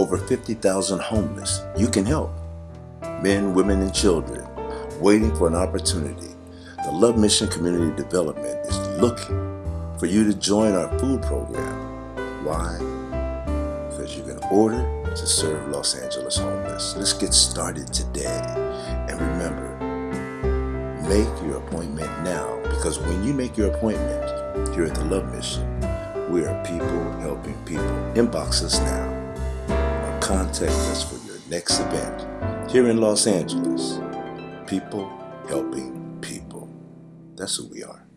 over 50,000 homeless you can help. Men, women, and children waiting for an opportunity. The Love Mission Community Development is looking for you to join our food program. Why? Because you can order to serve Los Angeles homeless. Let's get started today. And remember, make your appointment now because when you make your appointment here at the Love Mission, we are people helping people. Inbox us now contact us for your next event here in Los Angeles. People helping people. That's who we are.